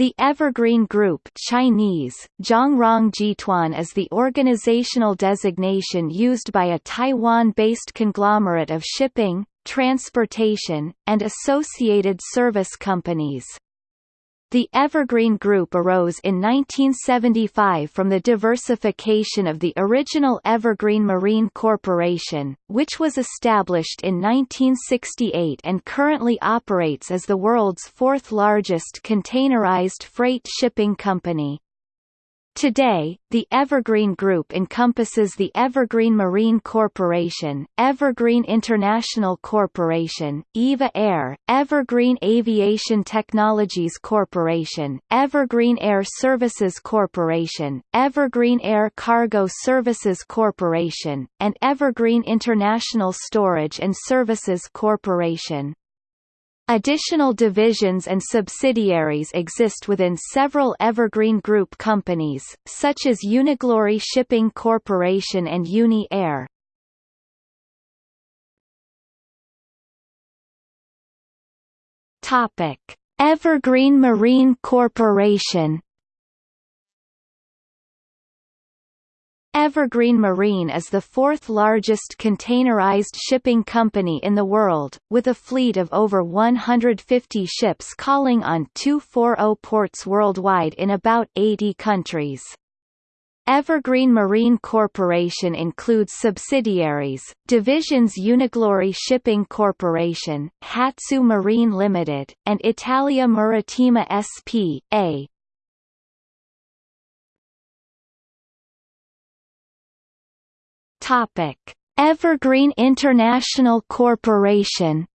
The Evergreen Group Chinese, Jituan is the organizational designation used by a Taiwan-based conglomerate of shipping, transportation, and associated service companies. The Evergreen Group arose in 1975 from the diversification of the original Evergreen Marine Corporation, which was established in 1968 and currently operates as the world's fourth largest containerized freight shipping company. Today, the Evergreen Group encompasses the Evergreen Marine Corporation, Evergreen International Corporation, EVA Air, Evergreen Aviation Technologies Corporation, Evergreen Air Services Corporation, Evergreen Air Cargo Services Corporation, and Evergreen International Storage and Services Corporation. Additional divisions and subsidiaries exist within several Evergreen Group companies, such as Uniglory Shipping Corporation and Uni Air. Evergreen Marine Corporation Evergreen Marine is the fourth largest containerized shipping company in the world, with a fleet of over 150 ships calling on 240 ports worldwide in about 80 countries. Evergreen Marine Corporation includes subsidiaries, divisions Uniglory Shipping Corporation, Hatsu Marine Limited, and Italia Marittima S.p.A. Topic: Evergreen International Corporation.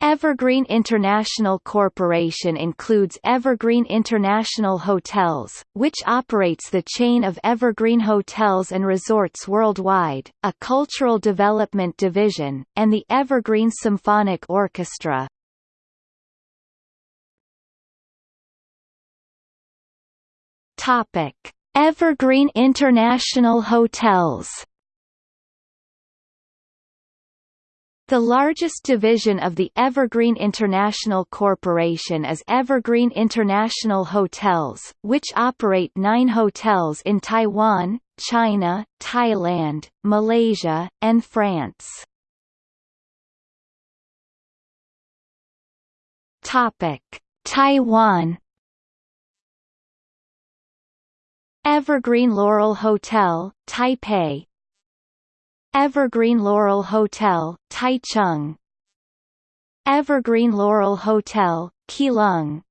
Evergreen International Corporation includes Evergreen International Hotels, which operates the chain of Evergreen Hotels and Resorts worldwide, a cultural development division, and the Evergreen Symphonic Orchestra. Topic: Evergreen International Hotels The largest division of the Evergreen International Corporation is Evergreen International Hotels, which operate nine hotels in Taiwan, China, Thailand, Malaysia, and France. Taiwan Evergreen Laurel Hotel, Taipei. Evergreen Laurel Hotel, Taichung. Evergreen Laurel Hotel, Keelung.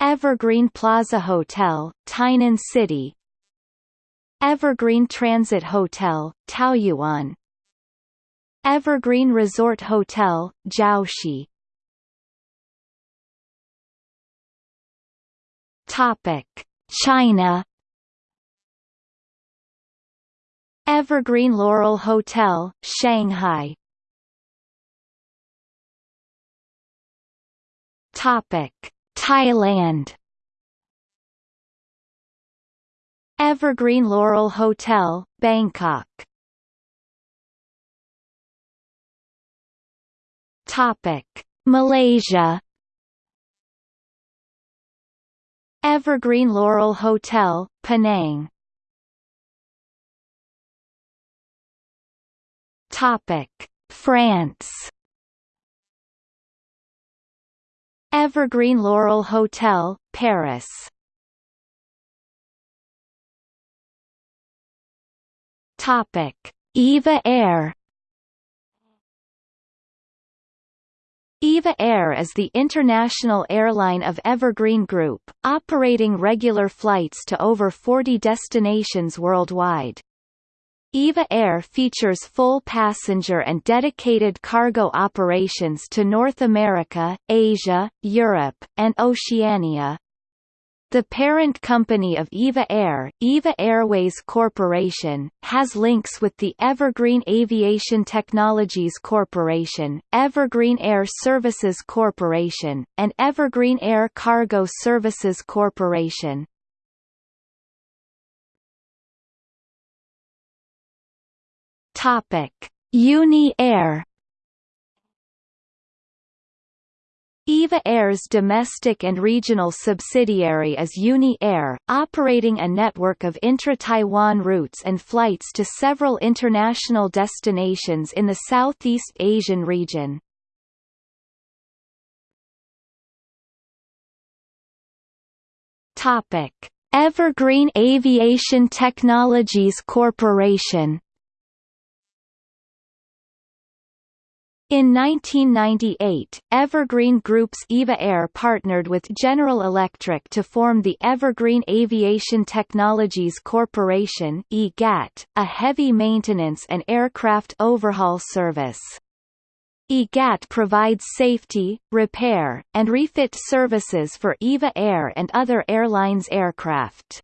Evergreen Plaza Hotel, Tainan City. Evergreen Transit Hotel, Taoyuan. Evergreen Resort Hotel, Jiaoxi. Topic China. Evergreen Laurel Hotel, Shanghai. Topic: Thailand. Evergreen Laurel Hotel, Bangkok. Topic: Malaysia Evergreen Laurel Hotel, Penang. Topic: France. Evergreen Laurel Hotel, Paris. Topic: Eva Air EVA Air is the international airline of Evergreen Group, operating regular flights to over 40 destinations worldwide. EVA Air features full passenger and dedicated cargo operations to North America, Asia, Europe, and Oceania. The parent company of EVA Air, EVA Airways Corporation, has links with the Evergreen Aviation Technologies Corporation, Evergreen Air Services Corporation, and Evergreen Air Cargo Services Corporation. Topic: Uni Air EVA Air's domestic and regional subsidiary is Uni Air, operating a network of intra-Taiwan routes and flights to several international destinations in the Southeast Asian region. Evergreen Aviation Technologies Corporation In 1998, Evergreen Group's EVA Air partnered with General Electric to form the Evergreen Aviation Technologies Corporation EGAT, a heavy maintenance and aircraft overhaul service. EGAT provides safety, repair, and refit services for EVA Air and other airlines' aircraft.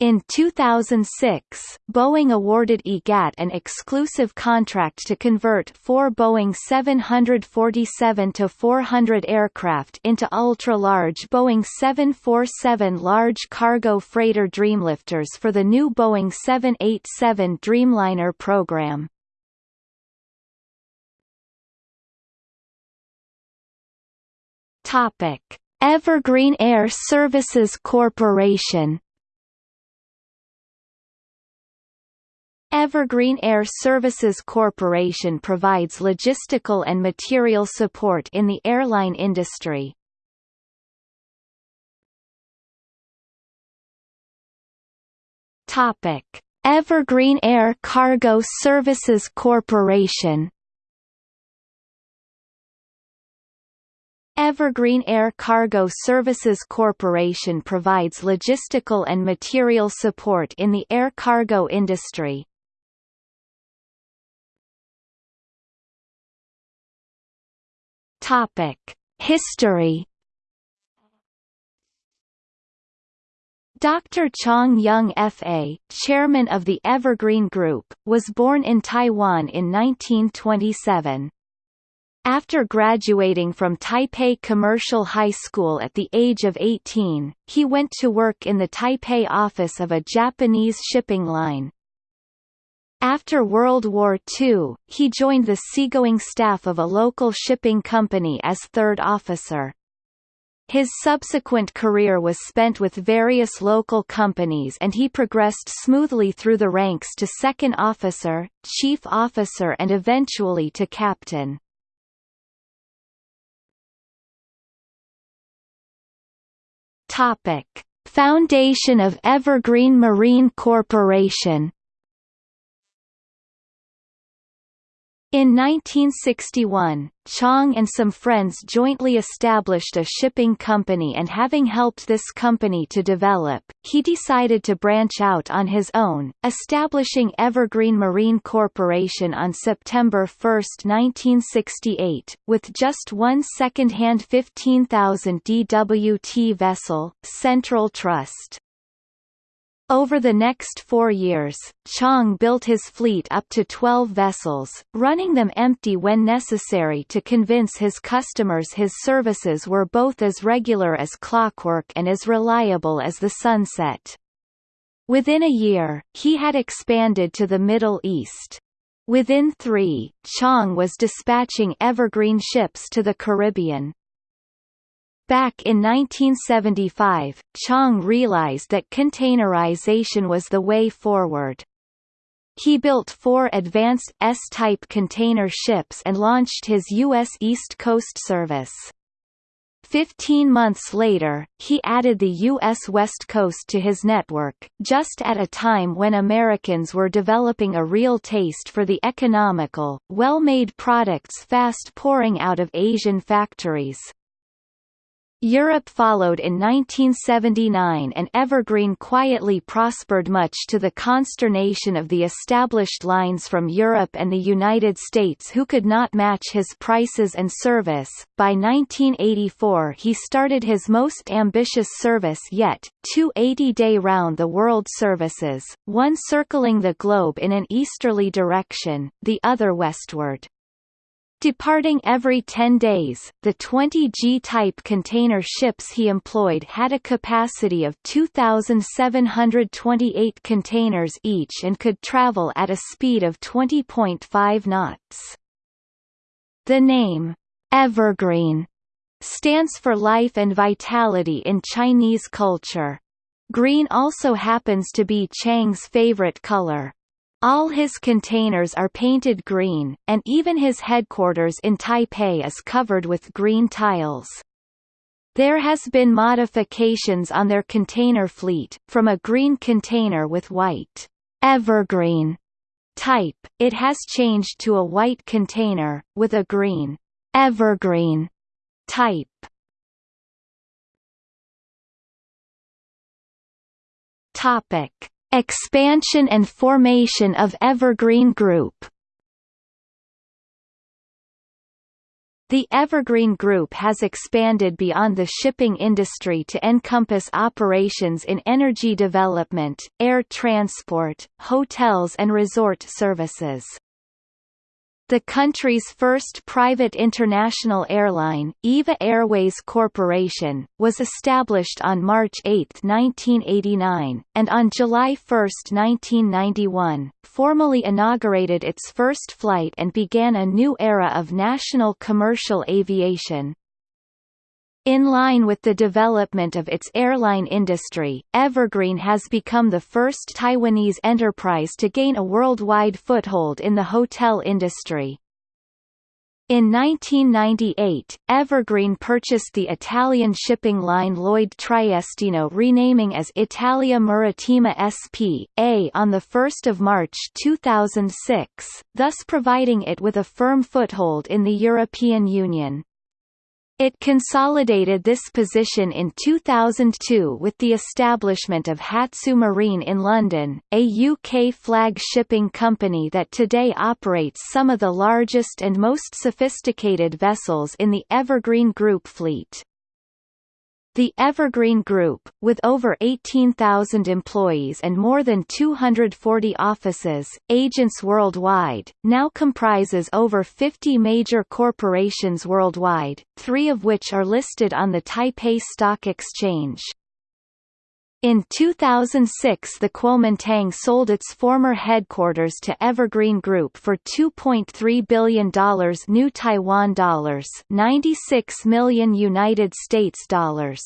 In 2006, Boeing awarded EGAT an exclusive contract to convert four Boeing 747-400 aircraft into ultra-large Boeing 747 large cargo freighter Dreamlifters for the new Boeing 787 Dreamliner program. Evergreen Air Services Corporation. Evergreen Air Services Corporation provides logistical and material support in the airline industry. Topic: Evergreen Air Cargo Services Corporation Evergreen Air Cargo Services Corporation provides logistical and material support in the air cargo industry. Topic: History Dr. Chang Yung-fa, chairman of the Evergreen Group, was born in Taiwan in 1927. After graduating from Taipei Commercial High School at the age of 18, he went to work in the Taipei office of a Japanese shipping line. After World War II, he joined the seagoing staff of a local shipping company as third officer. His subsequent career was spent with various local companies and he progressed smoothly through the ranks to second officer, chief officer and eventually to captain. Topic: Foundation of Evergreen Marine Corporation In 1961, Chang and some friends jointly established a shipping company and having helped this company to develop, he decided to branch out on his own, establishing Evergreen Marine Corporation on September 1, 1968, with just one second-hand 15,000 DWT vessel, Central Trust. Over the next four years, Chang built his fleet up to 12 vessels, running them empty when necessary to convince his customers his services were both as regular as clockwork and as reliable as the sunset. Within a year, he had expanded to the Middle East. Within three, Chang was dispatching evergreen ships to the Caribbean. Back in 1975, Chang realized that containerization was the way forward. He built four advanced S-type container ships and launched his U.S. East Coast service. Fifteen months later, he added the U.S. West Coast to his network, just at a time when Americans were developing a real taste for the economical, well-made products fast pouring out of Asian factories. Europe followed in 1979 and Evergreen quietly prospered much to the consternation of the established lines from Europe and the United States who could not match his prices and service. By 1984 he started his most ambitious service yet, two 80-day round-the-world services, one circling the globe in an easterly direction, the other westward. Departing every 10 days, the 20 G-type container ships he employed had a capacity of 2,728 containers each and could travel at a speed of 20.5 knots. The name, Evergreen, stands for life and vitality in Chinese culture. Green also happens to be Chang's favorite color. All his containers are painted green, and even his headquarters in Taipei is covered with green tiles. There has been modifications on their container fleet, from a green container with white evergreen type, it has changed to a white container, with a green evergreen type. Topic: Expansion and formation of Evergreen Group. The Evergreen Group has expanded beyond the shipping industry to encompass operations in energy development, air transport, hotels and resort services. The country's first private international airline, EVA Airways Corporation, was established on March 8, 1989, and on July 1, 1991, formally inaugurated its first flight and began a new era of national commercial aviation. In line with the development of its airline industry, Evergreen has become the first Taiwanese enterprise to gain a worldwide foothold in the hotel industry. In 1998, Evergreen purchased the Italian shipping line Lloyd Triestino renaming as Italia Marittima S.p.A. on 1 March 2006, thus providing it with a firm foothold in the European Union. It consolidated this position in 2002 with the establishment of Hatsu Marine in London, a UK flag shipping company that today operates some of the largest and most sophisticated vessels in the Evergreen Group fleet. The Evergreen Group, with over 18,000 employees and more than 240 offices, agents worldwide, now comprises over 50 major corporations worldwide, three of which are listed on the Taipei Stock Exchange. In 2006 the Kuomintang sold its former headquarters to Evergreen Group for $2.3 billion new Taiwan dollars 96 million United States dollars.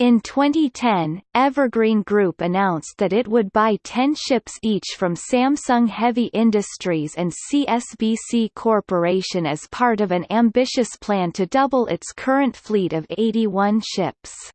In 2010, Evergreen Group announced that it would buy 10 ships each from Samsung Heavy Industries and CSBC Corporation as part of an ambitious plan to double its current fleet of 81 ships.